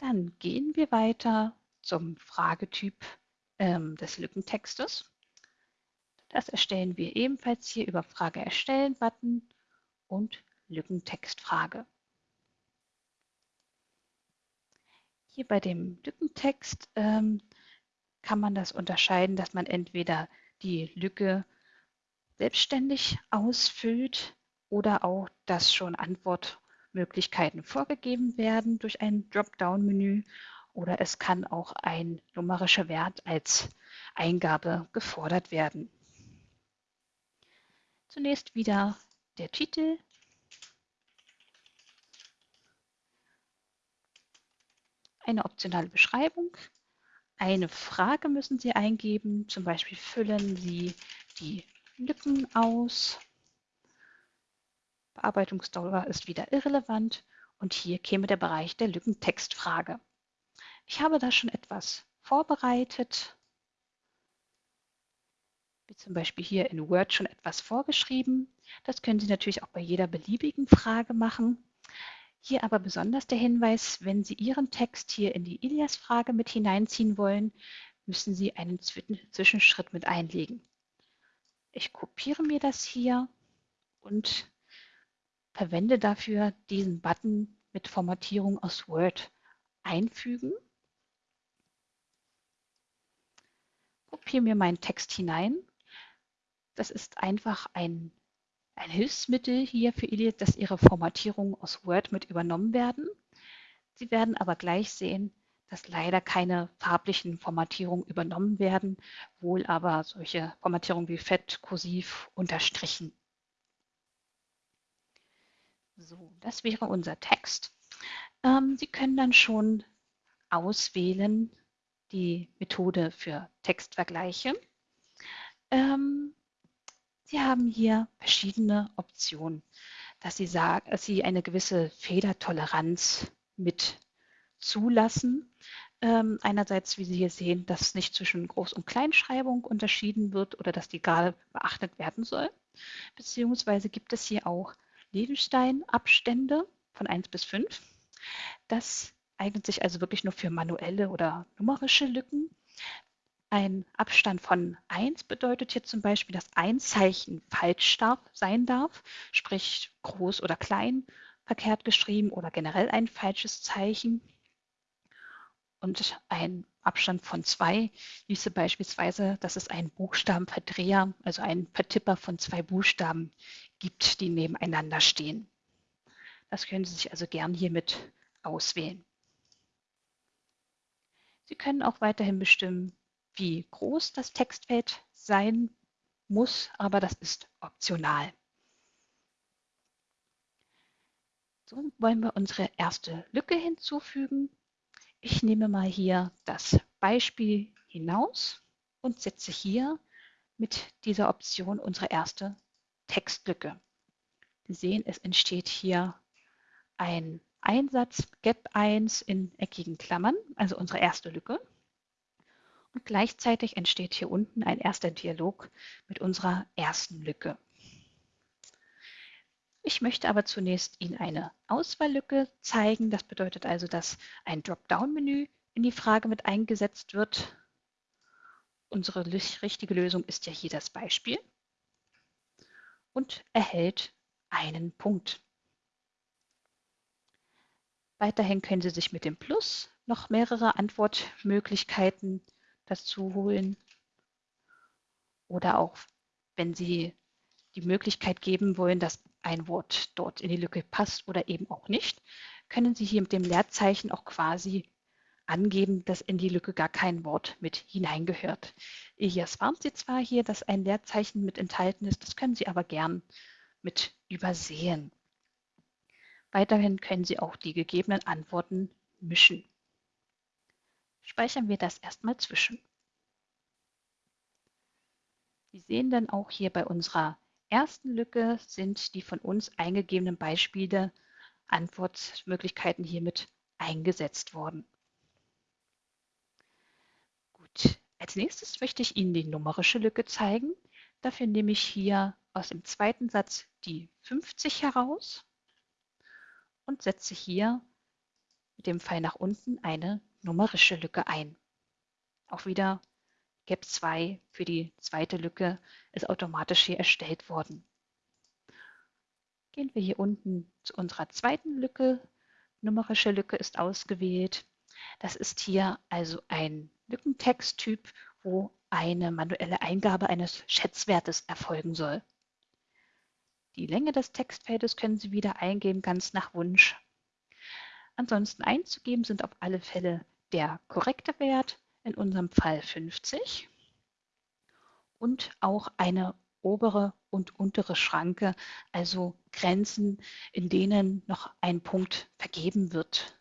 Dann gehen wir weiter zum Fragetyp ähm, des Lückentextes. Das erstellen wir ebenfalls hier über Frage erstellen Button und Lückentextfrage. Hier bei dem Lückentext ähm, kann man das unterscheiden, dass man entweder die Lücke selbstständig ausfüllt oder auch, dass schon Antwortmöglichkeiten vorgegeben werden durch ein Dropdown-Menü oder es kann auch ein numerischer Wert als Eingabe gefordert werden. Zunächst wieder der Titel. Eine optionale Beschreibung. Eine Frage müssen Sie eingeben, zum Beispiel füllen Sie die Lücken aus. Bearbeitungsdauer ist wieder irrelevant und hier käme der Bereich der Lückentextfrage. Ich habe da schon etwas vorbereitet, wie zum Beispiel hier in Word schon etwas vorgeschrieben. Das können Sie natürlich auch bei jeder beliebigen Frage machen. Hier aber besonders der Hinweis, wenn Sie Ihren Text hier in die Ilias-Frage mit hineinziehen wollen, müssen Sie einen Zwischenschritt mit einlegen. Ich kopiere mir das hier und verwende dafür diesen Button mit Formatierung aus Word einfügen. Kopiere mir meinen Text hinein. Das ist einfach ein, ein Hilfsmittel hier für Ilias, dass Ihre Formatierungen aus Word mit übernommen werden. Sie werden aber gleich sehen, dass leider keine farblichen Formatierungen übernommen werden, wohl aber solche Formatierungen wie Fett, Kursiv, Unterstrichen. So, das wäre unser Text. Ähm, Sie können dann schon auswählen die Methode für Textvergleiche. Ähm, Sie haben hier verschiedene Optionen, dass Sie, sagen, dass Sie eine gewisse Fehlertoleranz mit zulassen. Ähm, einerseits, wie Sie hier sehen, dass nicht zwischen Groß- und Kleinschreibung unterschieden wird oder dass die gerade beachtet werden soll. Beziehungsweise gibt es hier auch Lebenstein-Abstände von 1 bis 5. Das eignet sich also wirklich nur für manuelle oder numerische Lücken. Ein Abstand von 1 bedeutet hier zum Beispiel, dass ein Zeichen falsch darf, sein darf, sprich groß oder klein verkehrt geschrieben oder generell ein falsches Zeichen und ein Abstand von zwei ließe beispielsweise, dass es einen Buchstabenverdreher, also einen Vertipper von zwei Buchstaben gibt, die nebeneinander stehen. Das können Sie sich also gern hiermit auswählen. Sie können auch weiterhin bestimmen, wie groß das Textfeld sein muss, aber das ist optional. So wollen wir unsere erste Lücke hinzufügen. Ich nehme mal hier das Beispiel hinaus und setze hier mit dieser Option unsere erste Textlücke. Sie sehen, es entsteht hier ein Einsatz Gap 1 in eckigen Klammern, also unsere erste Lücke. Und gleichzeitig entsteht hier unten ein erster Dialog mit unserer ersten Lücke. Ich möchte aber zunächst Ihnen eine Auswahllücke zeigen. Das bedeutet also, dass ein Dropdown-Menü in die Frage mit eingesetzt wird. Unsere richtige Lösung ist ja hier das Beispiel und erhält einen Punkt. Weiterhin können Sie sich mit dem Plus noch mehrere Antwortmöglichkeiten dazu holen. Oder auch, wenn Sie die Möglichkeit geben wollen, dass ein Wort dort in die Lücke passt oder eben auch nicht, können Sie hier mit dem Leerzeichen auch quasi angeben, dass in die Lücke gar kein Wort mit hineingehört. Elias warnt Sie zwar hier, dass ein Leerzeichen mit enthalten ist, das können Sie aber gern mit übersehen. Weiterhin können Sie auch die gegebenen Antworten mischen. Speichern wir das erstmal zwischen. Sie sehen dann auch hier bei unserer ersten Lücke sind die von uns eingegebenen Beispiele, Antwortmöglichkeiten hiermit eingesetzt worden. Gut, als nächstes möchte ich Ihnen die numerische Lücke zeigen. Dafür nehme ich hier aus dem zweiten Satz die 50 heraus und setze hier mit dem Pfeil nach unten eine numerische Lücke ein. Auch wieder Gap 2 für die zweite Lücke ist automatisch hier erstellt worden. Gehen wir hier unten zu unserer zweiten Lücke. Numerische Lücke ist ausgewählt. Das ist hier also ein Lückentexttyp, wo eine manuelle Eingabe eines Schätzwertes erfolgen soll. Die Länge des Textfeldes können Sie wieder eingeben, ganz nach Wunsch. Ansonsten einzugeben sind auf alle Fälle der korrekte Wert, in unserem Fall 50, und auch eine obere und untere Schranke, also Grenzen, in denen noch ein Punkt vergeben wird.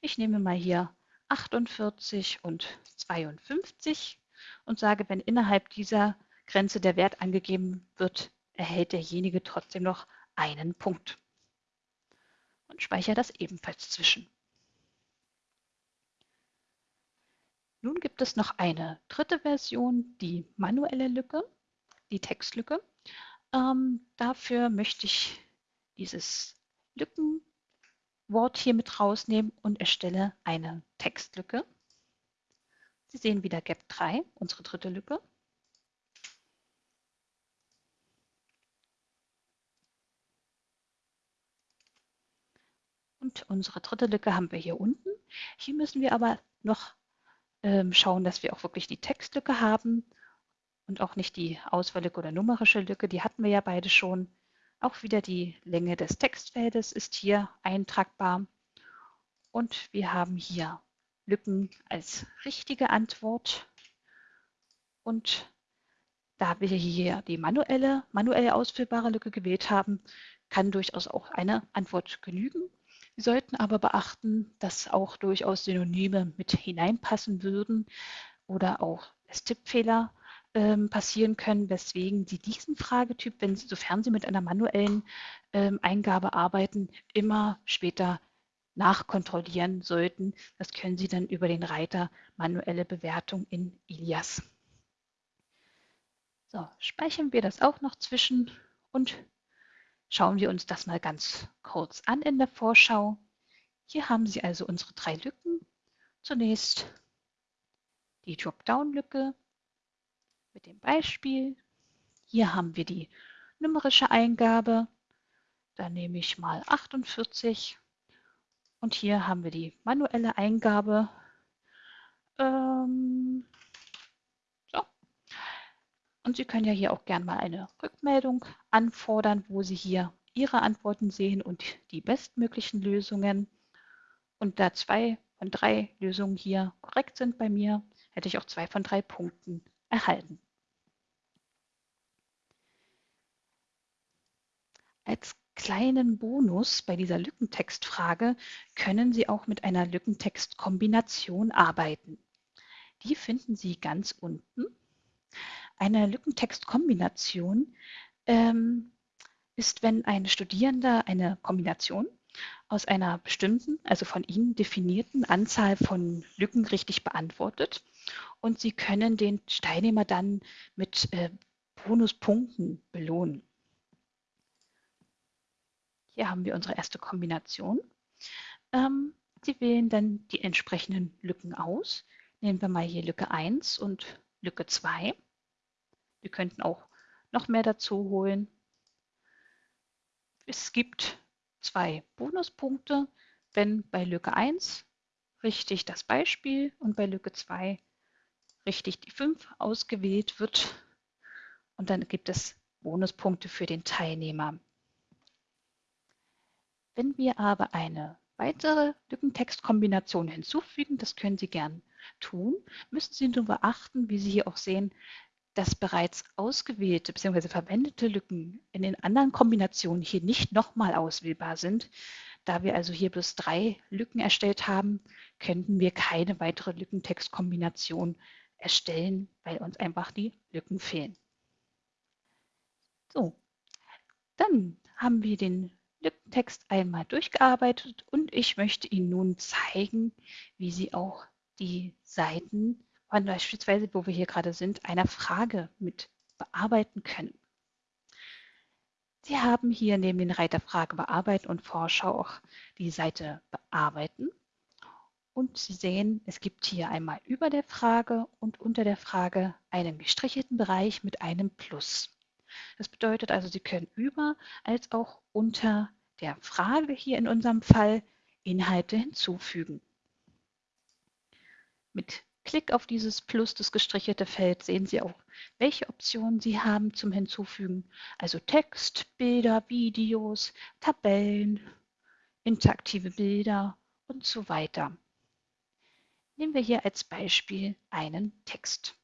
Ich nehme mal hier 48 und 52 und sage, wenn innerhalb dieser Grenze der Wert angegeben wird, erhält derjenige trotzdem noch einen Punkt. Und speichere das ebenfalls zwischen. Nun gibt es noch eine dritte Version, die manuelle Lücke, die Textlücke. Ähm, dafür möchte ich dieses Lückenwort hier mit rausnehmen und erstelle eine Textlücke. Sie sehen wieder Gap 3, unsere dritte Lücke. Und unsere dritte Lücke haben wir hier unten. Hier müssen wir aber noch ähm, schauen, dass wir auch wirklich die Textlücke haben und auch nicht die Auswahllücke oder numerische Lücke. Die hatten wir ja beide schon. Auch wieder die Länge des Textfeldes ist hier eintragbar. Und wir haben hier Lücken als richtige Antwort. Und da wir hier die manuelle, manuell ausfüllbare Lücke gewählt haben, kann durchaus auch eine Antwort genügen. Sie sollten aber beachten, dass auch durchaus Synonyme mit hineinpassen würden oder auch es Tippfehler ähm, passieren können, weswegen Sie diesen Fragetyp, wenn Sie, sofern Sie mit einer manuellen ähm, Eingabe arbeiten, immer später nachkontrollieren sollten. Das können Sie dann über den Reiter manuelle Bewertung in Ilias. So, speichern wir das auch noch zwischen und Schauen wir uns das mal ganz kurz an in der Vorschau. Hier haben Sie also unsere drei Lücken. Zunächst die Dropdown-Lücke mit dem Beispiel. Hier haben wir die numerische Eingabe. Da nehme ich mal 48. Und hier haben wir die manuelle Eingabe. Ähm, und Sie können ja hier auch gerne mal eine Rückmeldung anfordern, wo Sie hier Ihre Antworten sehen und die bestmöglichen Lösungen. Und da zwei von drei Lösungen hier korrekt sind bei mir, hätte ich auch zwei von drei Punkten erhalten. Als kleinen Bonus bei dieser Lückentextfrage können Sie auch mit einer Lückentextkombination arbeiten. Die finden Sie ganz unten eine Lückentextkombination ähm, ist, wenn ein Studierender eine Kombination aus einer bestimmten, also von Ihnen definierten Anzahl von Lücken richtig beantwortet und Sie können den Teilnehmer dann mit äh, Bonuspunkten belohnen. Hier haben wir unsere erste Kombination. Ähm, Sie wählen dann die entsprechenden Lücken aus. Nehmen wir mal hier Lücke 1 und Lücke 2. Wir könnten auch noch mehr dazu holen. Es gibt zwei Bonuspunkte, wenn bei Lücke 1 richtig das Beispiel und bei Lücke 2 richtig die 5 ausgewählt wird. Und dann gibt es Bonuspunkte für den Teilnehmer. Wenn wir aber eine weitere Lückentextkombination hinzufügen, das können Sie gern tun, müssen Sie nur beachten, wie Sie hier auch sehen, dass bereits ausgewählte bzw. verwendete Lücken in den anderen Kombinationen hier nicht nochmal auswählbar sind. Da wir also hier bloß drei Lücken erstellt haben, könnten wir keine weitere Lückentextkombination erstellen, weil uns einfach die Lücken fehlen. So, dann haben wir den Lückentext einmal durchgearbeitet und ich möchte Ihnen nun zeigen, wie Sie auch die Seiten beispielsweise, wo wir hier gerade sind, einer Frage mit bearbeiten können. Sie haben hier neben den Reiter Frage bearbeiten und Vorschau auch die Seite bearbeiten. Und Sie sehen, es gibt hier einmal über der Frage und unter der Frage einen gestrichelten Bereich mit einem Plus. Das bedeutet also, Sie können über als auch unter der Frage hier in unserem Fall Inhalte hinzufügen. Mit Klick auf dieses Plus, das gestrichelte Feld, sehen Sie auch, welche Optionen Sie haben zum Hinzufügen. Also Text, Bilder, Videos, Tabellen, interaktive Bilder und so weiter. Nehmen wir hier als Beispiel einen Text.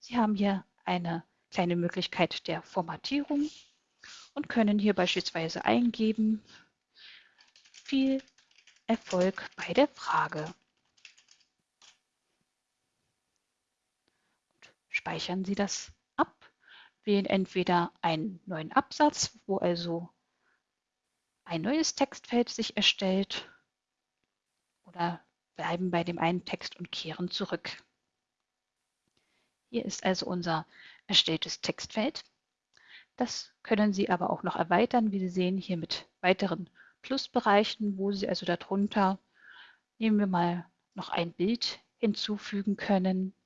Sie haben hier eine kleine Möglichkeit der Formatierung und können hier beispielsweise eingeben, viel Erfolg bei der Frage. Speichern Sie das ab, wählen entweder einen neuen Absatz, wo also ein neues Textfeld sich erstellt oder bleiben bei dem einen Text und kehren zurück. Hier ist also unser erstelltes Textfeld. Das können Sie aber auch noch erweitern, wie Sie sehen, hier mit weiteren Plusbereichen, wo Sie also darunter, nehmen wir mal noch ein Bild hinzufügen können.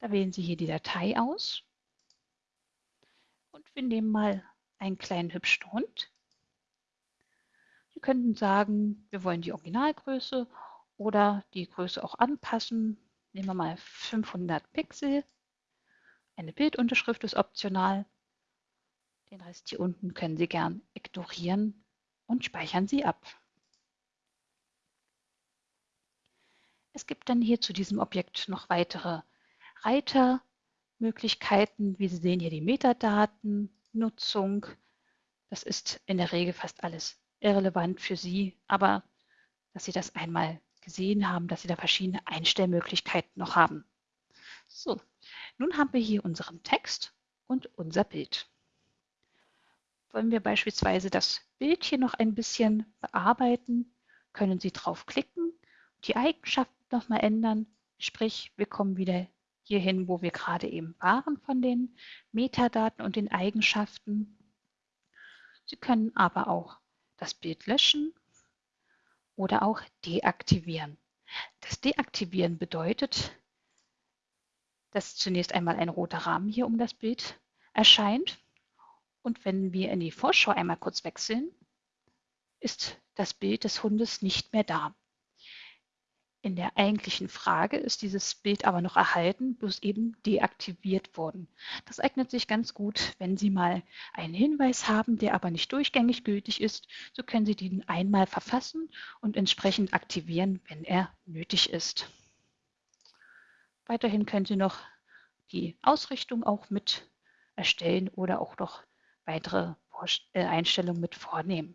Da wählen Sie hier die Datei aus und wir nehmen mal einen kleinen hübschen Hund. Sie könnten sagen, wir wollen die Originalgröße oder die Größe auch anpassen. Nehmen wir mal 500 Pixel. Eine Bildunterschrift ist optional. Den Rest hier unten können Sie gern ignorieren und speichern Sie ab. Es gibt dann hier zu diesem Objekt noch weitere Reitermöglichkeiten. Wie Sie sehen hier die Metadaten, Nutzung. Das ist in der Regel fast alles irrelevant für Sie, aber dass Sie das einmal gesehen haben, dass Sie da verschiedene Einstellmöglichkeiten noch haben. So, nun haben wir hier unseren Text und unser Bild. Wollen wir beispielsweise das Bild hier noch ein bisschen bearbeiten, können Sie draufklicken, die Eigenschaften nochmal ändern, sprich wir kommen wieder hierhin, wo wir gerade eben waren von den Metadaten und den Eigenschaften. Sie können aber auch das Bild löschen oder auch deaktivieren. Das Deaktivieren bedeutet, dass zunächst einmal ein roter Rahmen hier um das Bild erscheint. Und wenn wir in die Vorschau einmal kurz wechseln, ist das Bild des Hundes nicht mehr da. In der eigentlichen Frage ist dieses Bild aber noch erhalten, bloß eben deaktiviert worden. Das eignet sich ganz gut, wenn Sie mal einen Hinweis haben, der aber nicht durchgängig gültig ist. So können Sie den einmal verfassen und entsprechend aktivieren, wenn er nötig ist. Weiterhin können Sie noch die Ausrichtung auch mit erstellen oder auch noch weitere äh, Einstellungen mit vornehmen.